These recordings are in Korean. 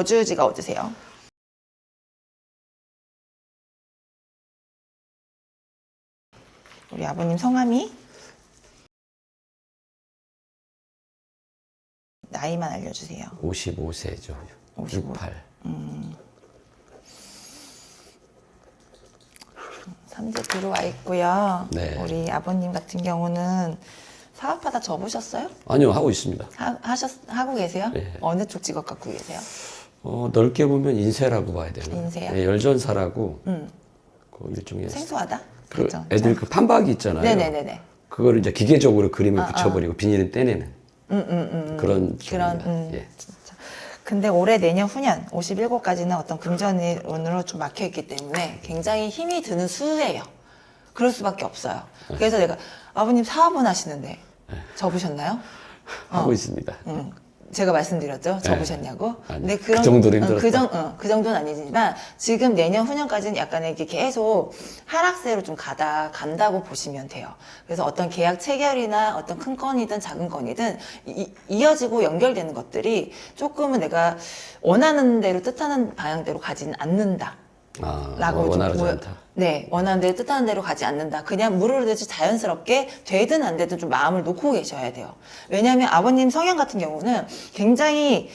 거주지가 어디세요? 우리 아버님 성함이? 나이만 알려주세요. 55세죠. 55. 68. 3대 들어와 있고요. 네. 우리 아버님 같은 경우는 사업하다 접으셨어요? 아니요, 하고 있습니다. 하, 하셨, 하고 계세요? 네. 어느 쪽 직업 갖고 계세요? 어, 넓게 보면 인쇄라고 봐야 되나? 인쇄요? 네, 열전사라고 음, 그 일종의 생소하다? 그 그렇죠. 애들 그 판박이 있잖아요. 네네네네. 그거를 이제 기계적으로 그림을 붙여버리고 비닐을 떼내는 음, 음, 음. 그런 그런, 종입니다. 음, 예. 진짜. 근데 올해 내년 후년 57곳까지는 어떤 금전운으로 좀 막혀 있기 때문에 굉장히 힘이 드는 수예요. 그럴 수밖에 없어요. 네. 그래서 내가 아버님 사업은 하시는데 접으셨나요? 하고 있습니다. 음, 제가 말씀드렸죠. 네. 아니, 근데 그 그런 정도로 어, 그, 힘들었다. 정, 어, 그 정도는 아니지만 지금 내년 후년까지는 약간 이렇게 계속 하락세로 좀 가다 간다고 보시면 돼요. 그래서 어떤 계약 체결이나 어떤 큰 건이든 작은 건이든 이, 이어지고 연결되는 것들이 조금은 내가 원하는 대로 뜻하는 방향대로 가지는 않는다. 아, 라고 좀 원활하지 보여- 않다. 네, 원하는 대로 뜻하는 대로 가지 않는다. 그냥 물으르듯이 자연스럽게 되든 안 되든 좀 마음을 놓고 계셔야 돼요. 왜냐하면 아버님 성향 같은 경우는 굉장히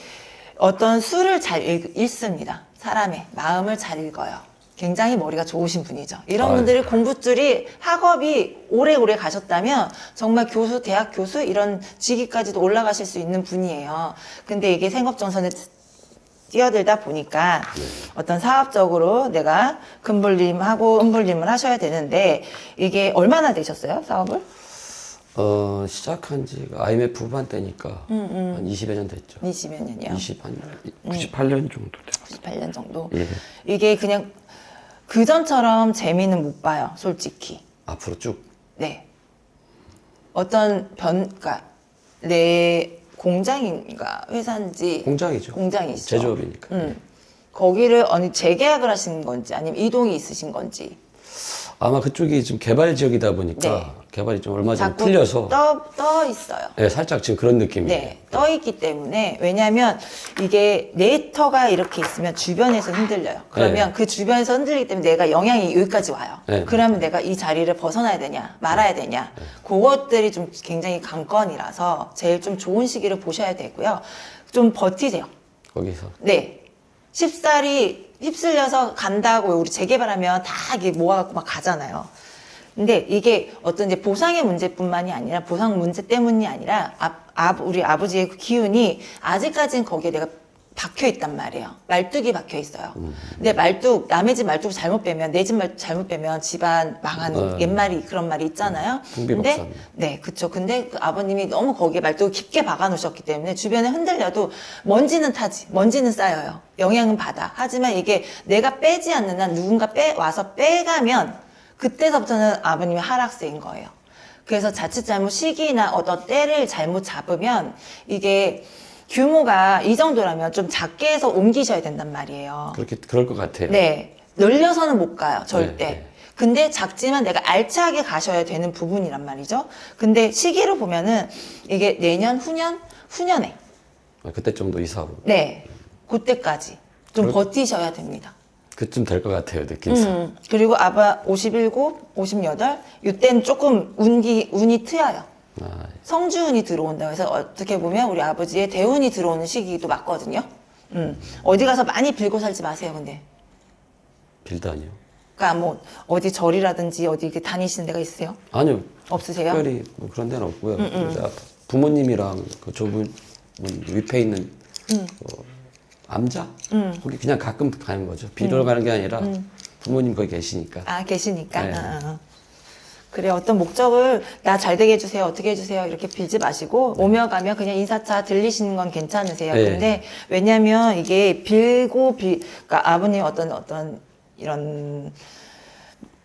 어떤 수를 잘 읽, 읽습니다. 사람의 마음을 잘 읽어요. 굉장히 머리가 좋으신 분이죠. 이런 아유. 분들이 공부줄이 학업이 오래오래 가셨다면 정말 교수, 대학 교수 이런 직위까지도 올라가실 수 있는 분이에요. 근데 이게 생업정선에 뛰어들다 보니까 어떤 사업적으로 내가 금불림하고 은불림을 하셔야 되는데 이게 얼마나 되셨어요 사업을? 어, 시작한 지가 IMF 후반 때니까 한 20여 년 됐죠. 20몇 년이요. 20, 한 98년 정도 돼요. 98년 정도. 예. 이게 그냥 그 전처럼 재미는 못 봐요, 솔직히. 앞으로 쭉. 네. 어떤 변, 그러니까 내 공장인가 회사인지 공장이죠. 공장이시죠. 제조업이니까. 음. 거기를 어느 재계약을 하신 건지 아니면 이동이 있으신 건지 아마 그쪽이 좀 개발 지역이다 보니까 네. 개발이 좀 얼마 전에 틀려서 떠, 떠 있어요. 네, 살짝 지금 그런 느낌이에요. 네, 떠 있기 때문에 왜냐하면 이게 네이터가 이렇게 있으면 주변에서 흔들려요. 그러면 네. 그 주변에서 흔들리기 때문에 내가 영향이 여기까지 와요. 네. 그러면 내가 이 자리를 벗어나야 되냐, 말아야 되냐, 그것들이 좀 굉장히 관건이라서 제일 좀 좋은 시기를 보셔야 되고요. 좀 버티세요. 거기서. 네. 쉽사리 휩쓸려서 간다고 우리 재개발하면 다 이게 모아갖고 막 가잖아요. 근데 이게 어떤 이제 보상의 문제뿐만이 아니라 보상 문제 때문이 아니라 아, 아, 우리 아버지의 그 기운이 아직까지는 거기에 내가 박혀 있단 말이에요. 말뚝이 박혀 있어요. 근데 말뚝 남의 집 말뚝 잘못 빼면 내 집 말뚝 잘못 빼면 집안 망하는 어. 옛말이 그런 말이 있잖아요. 풍비박산. 근데 네, 그쵸. 근데 그 아버님이 너무 거기에 말뚝을 깊게 박아 놓으셨기 때문에 주변에 흔들려도 먼지는 타지, 먼지는 쌓여요. 영향은 받아. 하지만 이게 내가 빼지 않는 한 누군가 빼, 와서 빼가면 그때서부터는 아버님의 하락세인 거예요. 그래서 자칫 잘못 시기나 어떤 때를 잘못 잡으면 이게 규모가 이 정도라면 좀 작게 해서 옮기셔야 된단 말이에요. 그렇게, 그럴 것 같아요. 네. 늘려서는 못 가요, 절대. 네, 네. 근데 작지만 내가 알차게 가셔야 되는 부분이란 말이죠. 근데 시기로 보면은 이게 내년, 후년, 후년에. 아, 그때 정도 이사하고. 네. 그때까지 좀 그럴- 버티셔야 됩니다. 그쯤 될 것 같아요, 느낌상. 음, 그리고 아바 57, 58, 이때는 조금 운기, 운이 트여요. 아, 성주운이 들어온다고 해서 어떻게 보면 우리 아버지의 대운이 들어오는 시기도 맞거든요. 음, 어디 가서 많이 빌고 살지 마세요, 근데. 빌다니요. 그러니까 뭐 어디 절이라든지 어디 이렇게 다니시는 데가 있으세요? 아니요. 없으세요? 음, 특별히 뭐 그런 데는 없고요. 제가 부모님이랑 그 좁은 위패 있는 음. 어, 암자 거기 그냥 가끔 가는 거죠. 음. 가는 게 아니라 부모님 거기 계시니까. 아 계시니까. 네. 아, 아, 아. 그래 어떤 목적을 나 잘 되게 해주세요 어떻게 해주세요 이렇게 빌지 마시고 오며 가며 그냥 인사차 들리시는 건 괜찮으세요. 네. 근데 왜냐하면 이게 빌고 빌 그러니까 아버님 어떤 어떤 이런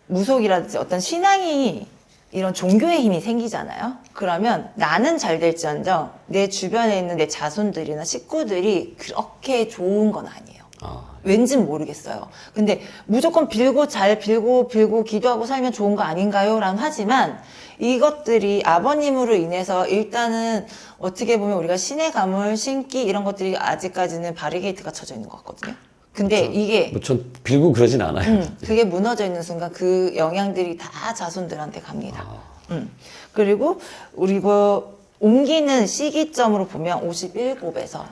무속이라든지 어떤 신앙이 이런 종교의 힘이 생기잖아요. 그러면 나는 잘 될지언정 내 주변에 있는 내 자손들이나 식구들이 그렇게 좋은 건 아니에요. 아, 왠진 모르겠어요. 근데 무조건 빌고 잘 빌고 빌고 기도하고 살면 좋은 거 아닌가요? 라는 하지만 이것들이 아버님으로 인해서 일단은 어떻게 보면 우리가 신의 감을 신기 이런 것들이 아직까지는 바리게이트가 쳐져 있는 것 같거든요. 근데 이게 뭐전 빌고 그러진 않아요. 음, 그게 무너져 있는 순간 그 영향들이 다 자손들한테 갑니다. 아. 음. 그리고 우리 그 옮기는 시기점으로 보면 57에서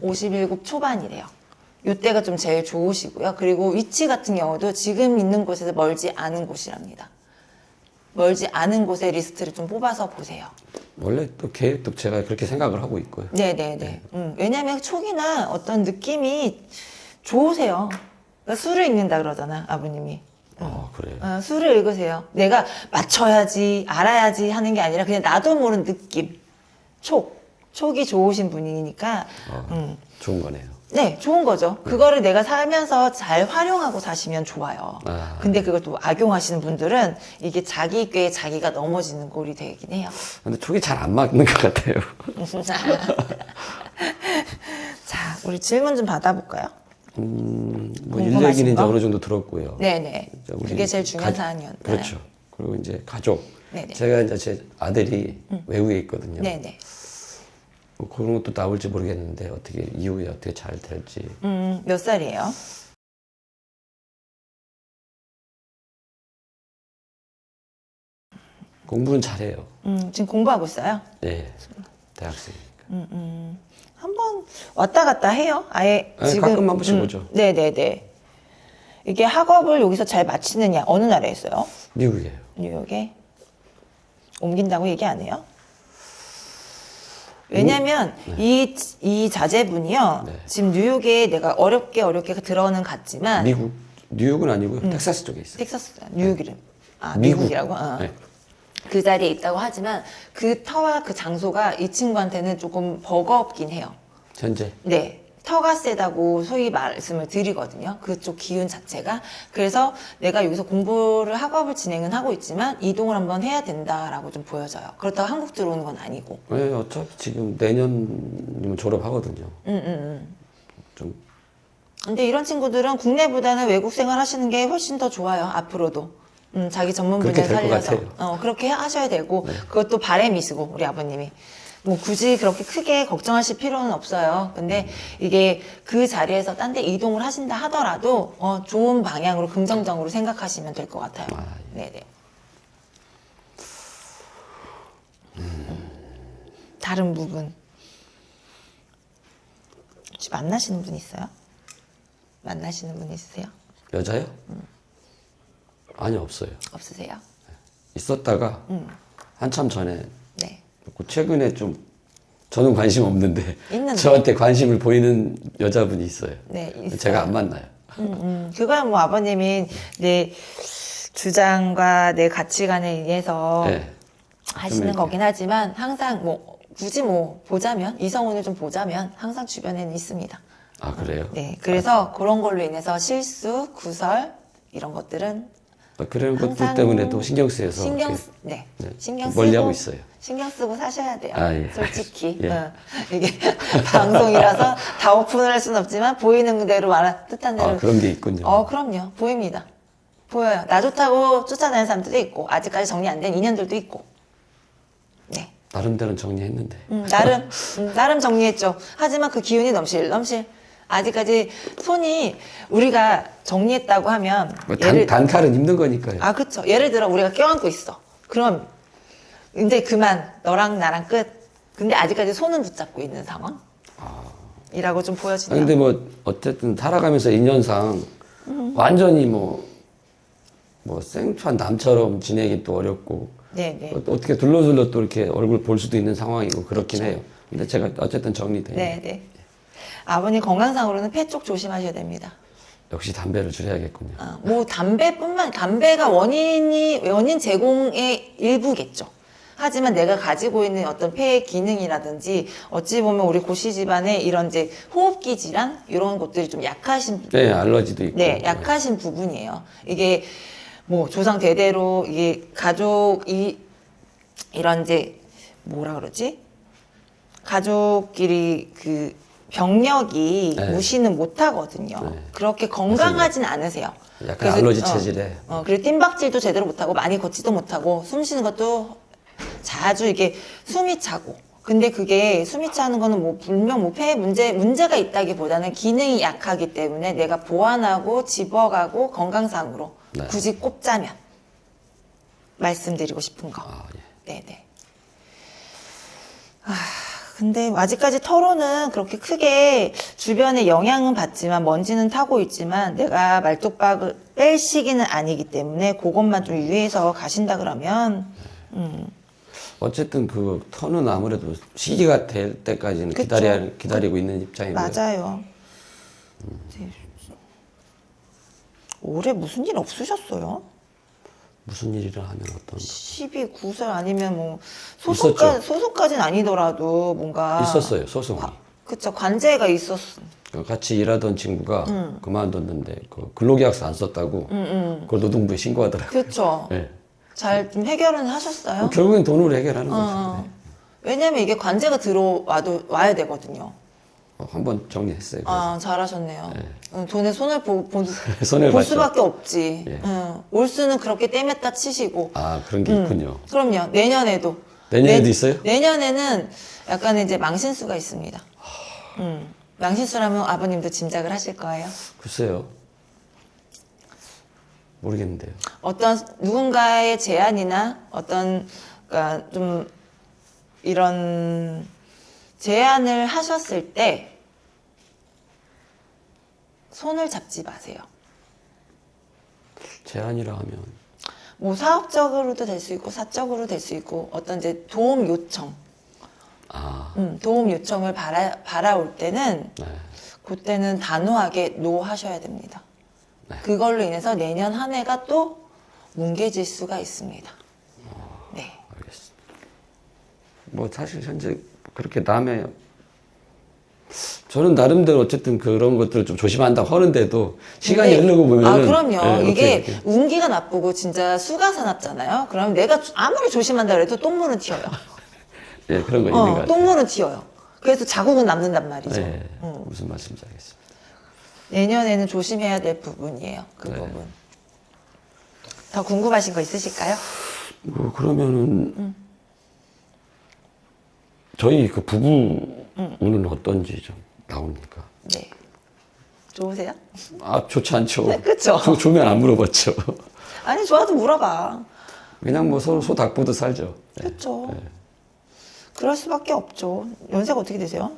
57 초반이래요. 이때가 좀 제일 좋으시고요. 그리고 위치 같은 경우도 지금 있는 곳에서 멀지 않은 곳이랍니다. 멀지 않은 곳의 리스트를 좀 뽑아서 보세요. 원래 또 계획도 제가 그렇게 생각을 하고 있고요. 네네네. 음, 왜냐면 촉이나 어떤 느낌이 좋으세요. 그러니까 술을 읽는다 그러잖아, 아버님이. 아, 그래요. 어, 수를 읽으세요. 내가 맞춰야지, 알아야지 하는 게 아니라 그냥 나도 모르는 느낌. 촉. 촉이 좋으신 분이니까, 아, 음. 좋은 거네요. 네, 좋은 거죠. 그거를 내가 살면서 잘 활용하고 사시면 좋아요. 아. 근데 그걸 또 악용하시는 분들은 이게 자기 꾀에 자기가 넘어지는 꼴이 되긴 해요. 근데 촉이 잘 안 맞는 것 같아요. 자, 우리 질문 좀 받아볼까요? 음, 뭐 궁금하신 일 얘기는 이제 거? 어느 정도 들었고요. 네네. 우리 그게 제일 중요한 가- 사안이었나요? 그렇죠. 그리고 이제 가족. 네네. 음. 제가 이제 제 아들이 외국에 있거든요. 네네. 뭐 그런 것도 나올지 모르겠는데 어떻게 이후에 어떻게 잘 될지. 음, 몇 살이에요? 공부는 잘해요. 음, 지금 공부하고 있어요? 네, 대학생이니까. 한번 왔다 갔다 해요. 아예 네, 지금 가끔 한 번씩 오죠. 네 네 네. 이게 학업을 여기서 잘 마치느냐 어느 나라에 있어요? 미국이에요. 뉴욕에 옮긴다고 얘기 안 해요? 왜냐면 이, 이 자제분이요 네. 지금 뉴욕에 내가 어렵게 어렵게 들어는 갔지만 미국 뉴욕은 아니고요. 음. 텍사스 쪽에 있어요. 텍사스 뉴욕 이름 아 미국. 미국이라고 어. 네. 그 자리에 있다고 하지만 그 터와 그 장소가 이 친구한테는 조금 버거웠긴 해요. 현재 네. 터가 세다고 소위 말씀을 드리거든요. 그쪽 기운 자체가. 그래서 내가 여기서 공부를 학업을 진행은 하고 있지만 이동을 한번 해야 된다라고 좀 보여져요. 그렇다고 한국 들어오는 건 아니고. 네, 어차피 지금 내년이면 졸업하거든요. 음, 음, 음. 좀 근데 이런 친구들은 국내보다는 외국 생활 하시는 게 훨씬 더 좋아요. 앞으로도. 음, 자기 전문 분야 살려서. 네. 어, 그렇게 하셔야 되고, 그것도 바램이시고, 우리 아버님이. 뭐 굳이 그렇게 크게 걱정하실 필요는 없어요. 근데 이게 그 자리에서 딴 데 이동을 하신다 하더라도, 어, 좋은 방향으로 긍정적으로 생각하시면 될 것 같아요. 아, 네네. 다른 부분. 혹시 만나시는 분 있어요? 만나시는 분 있으세요? 여자요? 아니 없어요. 없으세요? 있었다가 음. 한참 전에 네. 그 최근에 좀 저는 관심 없는데 있는데. 저한테 관심을 보이는 여자분이 있어요. 네, 있어요. 제가 안 만나요. 음, 음. 그거야 뭐 아버님이 내 주장과 내 가치관에 의해서 네. 하시는. 거긴 하지만 항상 뭐 굳이 뭐 보자면 이성운을 좀 보자면 항상 주변에는 있습니다. 아 그래요? 네. 그래서 그런 걸로 인해서 실수, 구설 이런 것들은 아, 그런 것들 항상 때문에도 신경 쓰여서 신경 쓰, 네. 네, 신경 쓰고 멀리하고 있어요. 신경 쓰고 사셔야 돼요. 아, 예. 솔직히 예. 어, 이게 방송이라서 다 오픈을 할 수는 없지만 보이는 대로 말한 뜻한 대로 아 그런 게 있군요. 어, 그럼요. 보입니다. 보여요. 나 좋다고 쫓아다니는 사람들도 있고, 아직까지 정리 안 된 인연들도 있고. 네. 나름대로 정리했는데 음, 나름, 음, 나름 정리했죠. 하지만 그 기운이 넘실, 넘실. 아직까지 손이 우리가 정리했다고 하면, 뭐 단, 단칼은 힘든 거니까요. 아, 그쵸. 예를 들어 우리가 껴안고 있어. 그럼, 이제 그만, 너랑 나랑 끝. 근데 아직까지 손은 붙잡고 있는 상황? 이라고 좀 아, 보여지네요. 근데 뭐 어쨌든 살아가면서 인연상 완전히 뭐, 뭐 생소한 남처럼 지내기 또 어렵고 네네. 어- 어떻게 둘러둘러 또 이렇게 얼굴 볼 수도 있는 상황이고 그렇긴 해요. 근데 제가 어쨌든 정리돼요. 네네. 아버님 건강상으로는 폐 쪽 조심하셔야 됩니다. 역시 담배를 줄여야겠군요. 아, 뭐 담배뿐만 담배가 원인이 원인 제공의 일부겠죠. 하지만 내가 가지고 있는 어떤 폐의 기능이라든지 어찌 보면 우리 고씨 집안의 이런 이제 호흡기 질환 이런 것들이 좀 약하신 네, 알러지도 있고. 네, 약하신 부분이에요. 이게 뭐 조상 대대로 이게 가족이 이런 이제 뭐라 그러지? 가족끼리 그 병력이 네. 무시는 못하거든요. 네. 그렇게 건강하진 않으세요. 약간 그래서- 알러지 어, 체질에 어, 그리고 뜀박질도 제대로 못하고 많이 걷지도 못하고 숨 쉬는 것도 자주 이게 숨이 차고. 근데 그게 숨이 차는 거는 뭐 분명 뭐 폐에 문제 문제가 있다기보다는 기능이 약하기 때문에 내가 보완하고 집어가고 건강상으로 네. 굳이 꼽자면 말씀드리고 싶은 거. 아, 예. 네네. 아, 근데 아직까지 털어는 그렇게 크게 주변에 영향은 받지만 먼지는 타고 있지만 내가 말뚝박을 뺄 시기는 아니기 때문에 그것만 좀 유의해서 가신다 그러면 어쨌든 그 터는 아무래도 시기가 될 때까지는 그쵸. 기다려 기다리고 있는 입장이고요. 맞아요. 네. 올해 무슨 일 없으셨어요? 무슨 일이라 하면 어떤 12, 9살 아니면 뭐 소속까. 소속까지는 아니더라도 뭔가 있었어요 소송이. 그쵸 관제가 있었. 그 같이 일하던 친구가 음. 그만뒀는데 그 근로계약서 안 썼다고 그걸 노동부에 신고하더라고요. 그쵸. 예. 잘 좀 해결은 하셨어요? 결국엔 돈으로 해결하는 거죠. 어. 왜냐면 이게 관제가 들어와도 와야 되거든요. 어, 한번 정리했어요. 그래서. 아 잘하셨네요. 응, 돈에 손을 보, 보, 손해를 볼. 수밖에 없지. 예. 응, 올수는 그렇게 떼맸다 치시고. 아 그런 게 있군요. 그럼요. 내년에도. 내년에도 내- 있어요? 내년에는 약간 이제 망신수가 있습니다. 음. 망신수라면 아버님도 짐작을 하실 거예요. 글쎄요. 모르겠는데요. 어떤 누군가의 제안이나 어떤 그러니까 좀 이런 제안을 하셨을 때 손을 잡지 마세요. 제안이라 하면 뭐 사업적으로도 될 수 있고 사적으로 될 수 있고 어떤 이제 도움 요청, 아 음, 도움 요청을 바라 바라올 때는 네. 그때는 단호하게 노 하셔야 됩니다. 네. 그걸로 인해서 내년 한 해가 또 뭉개질 수가 있습니다. 네. 알겠습니다. 뭐 사실 현재 그렇게 남의 저는 나름대로 어쨌든 그런 것들을 좀 조심한다고 하는데도 시간이 흐르고 보면은 아 그럼요. 예, 이게 이렇게. 운기가 나쁘고 진짜 수가 사납잖아요. 그럼 내가 아무리 조심한다 그래도 똥물은 튀어요. 예 그런 거 있는 것 어, 같아요. 똥물은 튀어요. 그래서 자국은 남는단 말이죠. 예, 음. 무슨 말씀인지 알겠습니다. 내년에는 조심해야 될 부분이에요. 그 네. 부분. 더 궁금하신 거 있으실까요? 뭐 그러면은 음. 저희 그 부부는 어떤지 좀 나옵니까? 네. 좋으세요? 아 좋지 않죠. 네. 조- 좋으면 안 물어봤죠. 아니 좋아도 물어봐. 그냥 뭐 서로 소 닭보듯 살죠. 예. 그렇죠. 그럴 수밖에 없죠. 연세가 어떻게 되세요?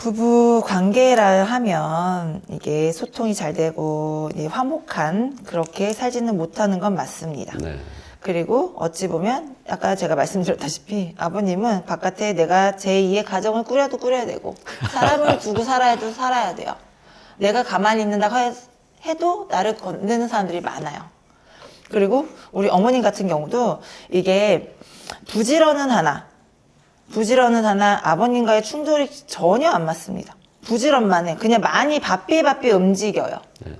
부부 관계라 하면 이게 소통이 잘 되고 화목한 그렇게 살지는 못하는 건 맞습니다. 네. 그리고 어찌 보면 아까 제가 말씀드렸다시피 아버님은 바깥에 내가 제2의 가정을 꾸려도 꾸려야 되고 사람을 두고 살아야도 살아야 돼요. 내가 가만히 있는다고 해- 해도 나를 건드는 사람들이 많아요. 그리고 우리 어머님 같은 경우도 이게 부지런은 하나, 부지런은 하나 아버님과의 충돌이 전혀 안 맞습니다. 부지런만 해. 그냥 많이 바삐 바삐 움직여요. 네.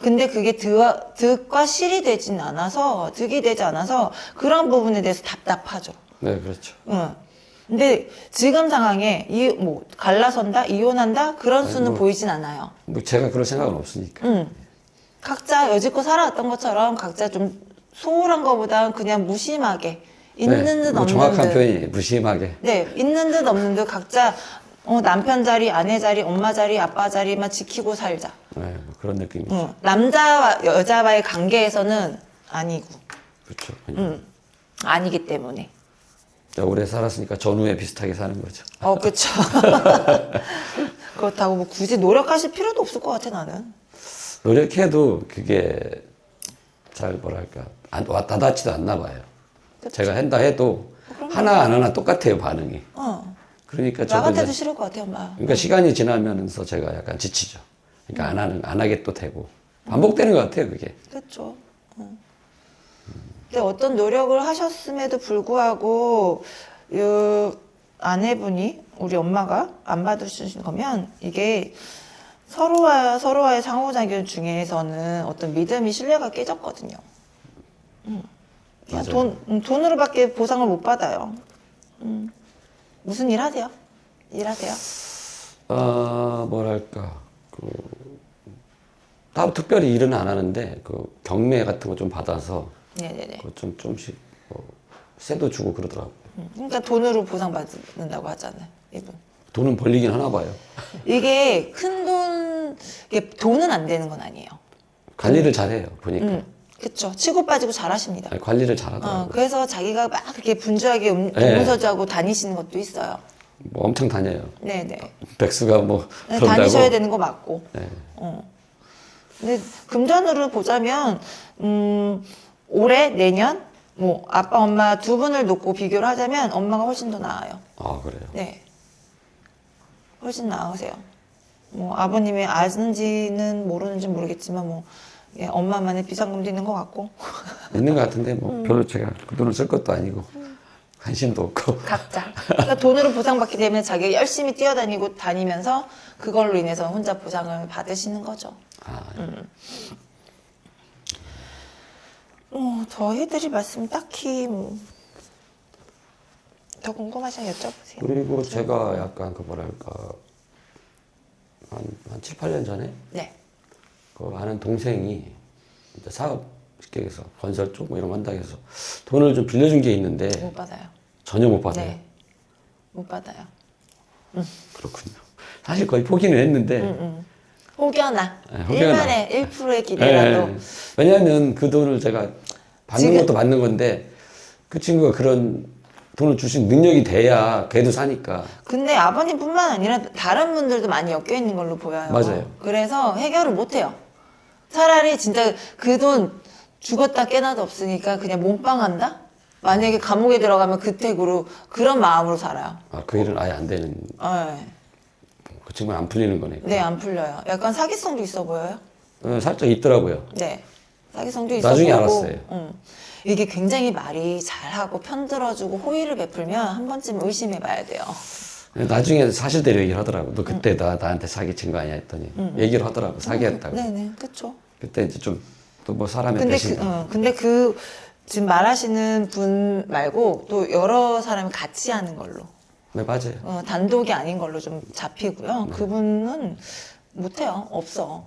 근데 그게 득, 득과 실이 되진 않아서, 득이 되지 않아서 그런 부분에 대해서 답답하죠. 네, 그렇죠. 응. 근데 지금 상황에 이, 뭐, 갈라선다? 이혼한다? 그런 수는 뭐. 보이진 않아요. 뭐 제가 그럴 생각은 없으니까. 응. 각자 여지껏 살아왔던 것처럼 각자 좀 소홀한 것보다는 그냥 무심하게 있는 네, 듯뭐 없는 정확한 듯. 표현이 무심하게. 네, 있는 듯 없는 듯 각자 어, 남편 자리, 아내 자리, 엄마 자리, 아빠 자리만 지키고 살자. 네, 뭐 그런 느낌이죠. 응. 남자와 여자와의 관계에서는 아니고, 그렇죠. 응. 아니기 때문에. 오래 살았으니까 전후에 비슷하게 사는 거죠. 어, 그쵸. 그렇다고 뭐 굳이 노력하실 필요도 없을 것 같아, 나는. 노력해도 그게 잘 뭐랄까 안, 와닿지도 않나 봐요. 그쵸. 제가 한다 해도 하나 안 하나 똑같아요 반응이. 어. 그러니까 나 같아도 싫을 것 같아, 엄마. 그러니까 시간이 지나면서 제가 약간 지치죠. 그러니까 안 하는 안 하게 또 되고 반복되는 것 같아요 그게. 그렇죠. 어. 근데 어떤 노력을 하셨음에도 불구하고 이 아내분이 우리 엄마가 안 받으신 거면 이게 서로와 서로와의 상호작용 중에서는 어떤 믿음이 신뢰가 깨졌거든요. 음. 그냥 맞아요. 돈, 음, 돈으로밖에 보상을 못 받아요. 음. 무슨 일 하세요? 일하세요? 아 뭐랄까 그 따로 특별히 일은 안 하는데 그 경매 같은 거 좀 받아서 네네네. 좀 좀씩 뭐 세도 주고 그러더라고. 음, 그러니까 돈으로 보상받는다고 하잖아요. 이분. 돈은 벌리긴 하나 봐요. 이게 큰 돈, 이게 돈은 안 되는 건 아니에요. 관리를 잘해요 보니까. 음, 그쵸. 치고 빠지고 잘하십니다. 아니, 관리를 잘하더라고. 어, 요 그래서 자기가 막 그렇게 분주하게 음, 네. 동서주하고 다니시는 것도 있어요. 뭐 엄청 다녀요. 네네. 백수가 뭐 네. 다니셔야 되는 거 맞고. 네. 어. 근데 금전으로 보자면 음, 올해 내년 뭐 아빠 엄마 두 분을 놓고 비교를 하자면 엄마가 훨씬 더 나아요. 아 그래요. 네. 훨씬 나으세요. 뭐 아버님이 아는지는 모르는지 모르겠지만 뭐 예, 엄마만의 비상금도 있는 것 같고 있는 것 같은데 음. 뭐 별로 제가 그 돈을 쓸 것도 아니고 관심도 없고. 각자 그러니까 돈으로 보상받기 때문에 자기가 열심히 뛰어다니고 다니면서 그걸로 인해서 혼자 보상을 받으시는 거죠. 아, 어, 더 해드릴 말씀 딱히 뭐, 더 궁금하시면 여쭤보세요. 그리고 제가 약간 그 뭐랄까 한, 한 7, 8년 전에 네. 그 아는 동생이 이제 사업 계획에서 건설 쪽 뭐 이런 거 한다고 해서 돈을 좀 빌려준 게 있는데 못 받아요. 전혀 못 받아요. 네. 못 받아요. 그렇군요. 사실 거의 포기는 했는데 응, 응. 혹여나. 네, 혹여나. 1만에 1%의 기대라도. 예, 왜냐하면 그 돈을 제가 받는 지금- 것도 받는 건데 그 친구가 그런 돈을 주신 능력이 돼야 걔도 사니까 근데 아버님뿐만 아니라 다른 분들도 많이 엮여 있는 걸로 보여요. 맞아요. 그래서 해결을 못 해요. 차라리 진짜 그 돈 죽었다 깨나도 없으니까 그냥 몸빵한다? 만약에 감옥에 들어가면 그 택으로 그런 마음으로 살아요. 아, 그 일은 아예 안 되는 네. 그 친구는 안 풀리는 거니까 네, 안 풀려요. 약간 사기성도 있어 보여요. 어, 살짝 있더라고요. 네. 사기성도 있어 나중에 보이고, 알았어요. 응. 이게 굉장히 말이 잘하고 편들어주고 호의를 베풀면 한 번쯤 의심해 봐야 돼요. 나중에 사실대로 얘기를 하더라고. 너 그때 나 나한테 사기친 거 아니야 했더니 얘기를 하더라고. 사기했다고. 네네, 그쵸. 그때 이제 좀 또 뭐 사람의 근데 그, 배신. 어, 근데 그 지금 말하시는 분 말고 또 여러 사람이 같이 하는 걸로 네 맞아요. 어, 단독이 아닌 걸로 좀 잡히고요. 네. 그분은 못해요. 없어.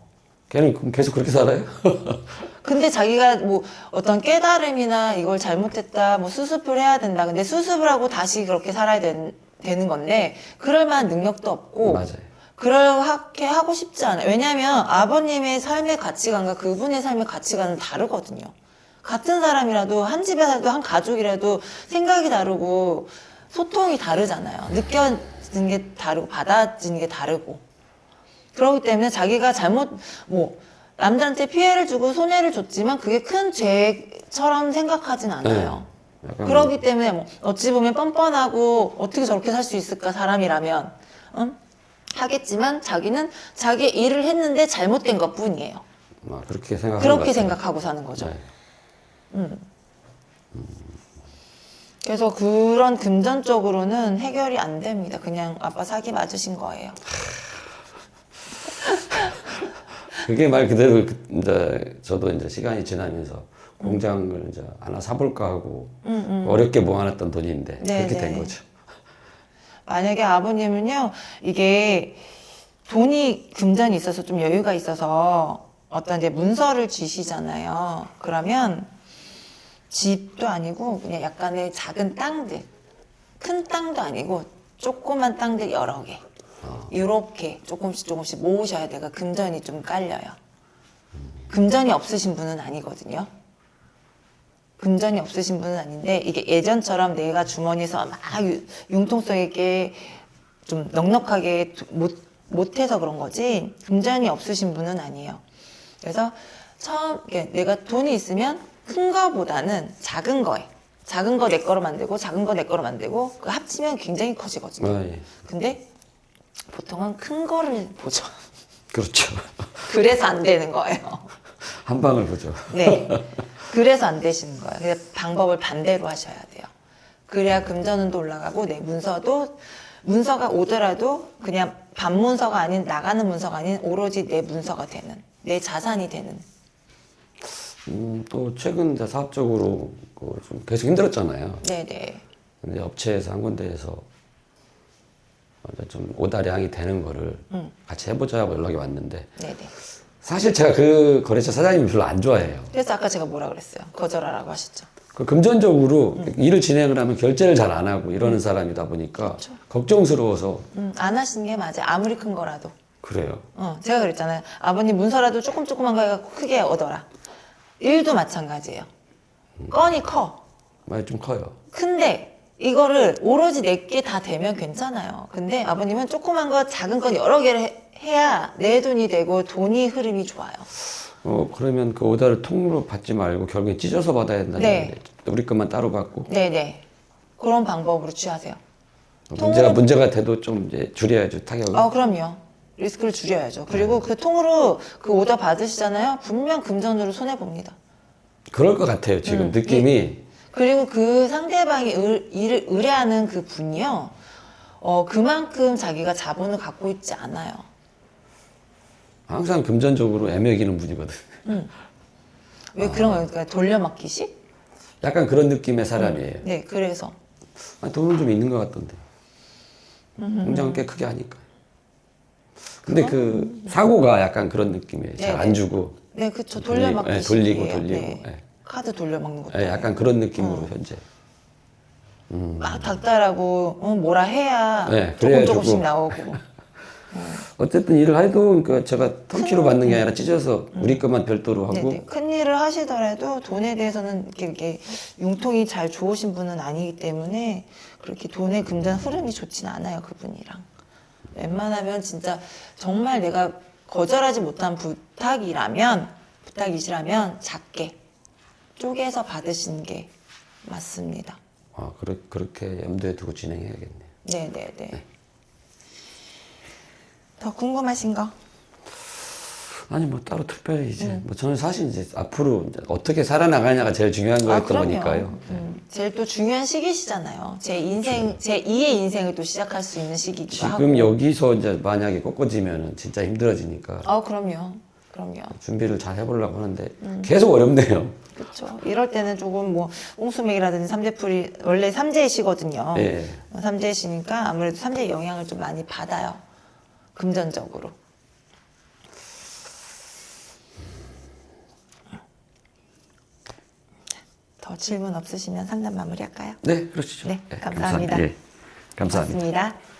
걔는 계속 그렇게 살아요? 근데 자기가 뭐 어떤 깨달음이나 이걸 잘못했다, 뭐 수습을 해야 된다. 근데 수습을 하고 다시 그렇게 살아야 된- 되는 건데 그럴 만한 능력도 없고 맞아요. 그렇게 하고 싶지 않아요. 왜냐하면 아버님의 삶의 가치관과 그분의 삶의 가치관은 다르거든요. 같은 사람이라도 한 집에 살도 한 가족이라도 생각이 다르고 소통이 다르잖아요. 느껴지는 게 다르고 받아지는 게 다르고 그렇기 때문에 자기가 잘못 뭐 남들한테 피해를 주고 손해를 줬지만 그게 큰 죄처럼 생각하진 않아요. 네. 약간 그러기 때문에 뭐 어찌 보면 뻔뻔하고 어떻게 저렇게 살 수 있을까 사람이라면 응? 하겠지만 자기는 자기 일을 했는데 잘못된 것 뿐이에요. 아, 그렇게 것 그렇게. 생각하고 사는 거죠. 네. 그래서 그런 금전적으로는 해결이 안 됩니다. 그냥 아빠 사기 맞으신 거예요. 그게 말 그대로 그- 이제 저도 이제 시간이 지나면서 공장을 이제 하나 사볼까 하고 어렵게 모아놨던 돈인데 네, 그렇게 네. 된 거죠. 만약에 아버님은요, 이게 돈이 금전이 있어서 좀 여유가 있어서 어떤 이제 문서를 주시잖아요. 그러면 집도 아니고 그냥 약간의 작은 땅들, 큰 땅도 아니고 조그만 땅들 여러 개. 이렇게 조금씩 조금씩 모으셔야 돼가 금전이 좀 깔려요. 금전이 없으신 분은 아니거든요. 금전이 없으신 분은 아닌데 이게 예전처럼 내가 주머니에서 막 유- 융통성 있게 좀 넉넉하게 두- 못, 못해서 그런 거지 금전이 없으신 분은 아니에요. 그래서 처음 내가 돈이 있으면 큰 거보다는 작은 거에 작은 거 내 거로 만들고 작은 거 내 거로 만들고 그 합치면 굉장히 커지거든요. 아, 예. 근데 보통은 큰 거를 보죠. 그렇죠. 그래서 안 되는 거예요. 한 방을 보죠. 네. 그래서 안 되시는 거예요. 그래서 방법을 반대로 하셔야 돼요. 그래야 금전운도 올라가고 내 문서도 문서가 오더라도 그냥 반문서가 아닌 나가는 문서가 아닌 오로지 내 문서가 되는 내 자산이 되는 음, 또 최근 이제 사업적으로 그 좀 계속 힘들었잖아요. 네네. 근데 업체에서 한 군데에서 좀 오다량이 되는 거를 같이 해보자고 연락이 왔는데 네네. 사실 제가 그 거래처 사장님을 별로 안 좋아해요. 그래서 아까 제가 뭐라 그랬어요? 거절하라고 하셨죠. 그 금전적으로 일을 진행을 하면 결제를 잘 안 하고 이러는 사람이다 보니까 걱정스러워서 음, 안 하시는 게 맞아요. 아무리 큰 거라도. 그래요. 어, 제가 그랬잖아요. 아버님 문서라도 조금 조그만 거 해갖고 크게 얻어라. 일도 마찬가지예요. 건이 커. 많이 좀 커요. 근데 이거를 오로지 내게 다 되면 괜찮아요. 근데 아버님은 조그만 거, 작은 건 여러 개를 해, 해야 내 돈이 되고 돈이 흐름이 좋아요. 어 그러면 그 오다를 통으로 받지 말고 결국에 찢어서 받아야 된다는 네. 우리 것만 따로 받고 네네. 그런 방법으로 취하세요. 문제가 문제가 돼도 좀 이제 줄여야죠 타격을. 아, 그럼요. 리스크를 줄여야죠. 그리고 그 통으로 그 오더 받으시잖아요. 분명 금전으로 손해봅니다. 그럴 것 같아요 지금 음, 느낌이 그리고 그 상대방이 의, 일을 의뢰하는 그 분이요. 어, 그만큼 자기가 자본을 갖고 있지 않아요. 항상 금전적으로 애매기는 분이거든. 왜 그런 거예요? 그러니까 돌려막기식? 약간 그런 느낌의 사람이에요. 네, 그래서. 아, 돈은 좀 있는 것 같던데. 공장은 꽤 크게 하니까. 근데 그 사고가 약간 그런 느낌이에요. 잘안 네네. 주고. 네, 그쵸. 돌리고, 돌려막기식. 예, 돌리고, 돌리고, 예. 카드 돌려막는 것도. 예, 약간 그런 느낌으로 어. 현재. 막 닥달하고, 어, 뭐라 해야 네, 조금 조금씩 조금. 나오고. 어쨌든 일을 해도 그러니까 제가 통키로 받는 게 아니라 찢어서 우리 것만 별도로 하고 네네. 큰 일을 하시더라도 돈에 대해서는 이렇게, 이렇게 융통이 잘 좋으신 분은 아니기 때문에 그렇게 돈의 금전 흐름이 좋진 않아요 그분이랑 웬만하면 진짜 정말 내가 거절하지 못한 부탁이라면 부탁이시라면 작게 쪼개서 받으시는 게 맞습니다 아, 그렇, 그렇게 염두에 두고 진행해야겠네요. 네네 네 더 궁금하신 거? 아니 뭐 따로 특별히 이제 음. 뭐 저는 사실 이제 앞으로 이제 어떻게 살아나가냐가 제일 중요한 거였던 그럼요. 거니까요. 음, 제일 또 중요한 시기시잖아요. 제 인생, 제 2의 인생을 또 시작할 수 있는 시기기도 하고. 지금 여기서 이제 만약에 꺾어지면은 진짜 힘들어지니까 아, 그럼요. 그럼요. 준비를 잘 해보려고 하는데 음. 계속 어렵네요. 그렇죠. 이럴 때는 조금 뭐 옹수맥이라든지 삼재풀이 원래 삼재시거든요. 예. 삼재시니까 아무래도 삼재 영향을 좀 많이 받아요. 금전적으로. 더 질문 없으시면 상담 마무리할까요? 네, 그러시죠. 네, 예, 감사합니다. 예, 감사합니다. 고맙습니다.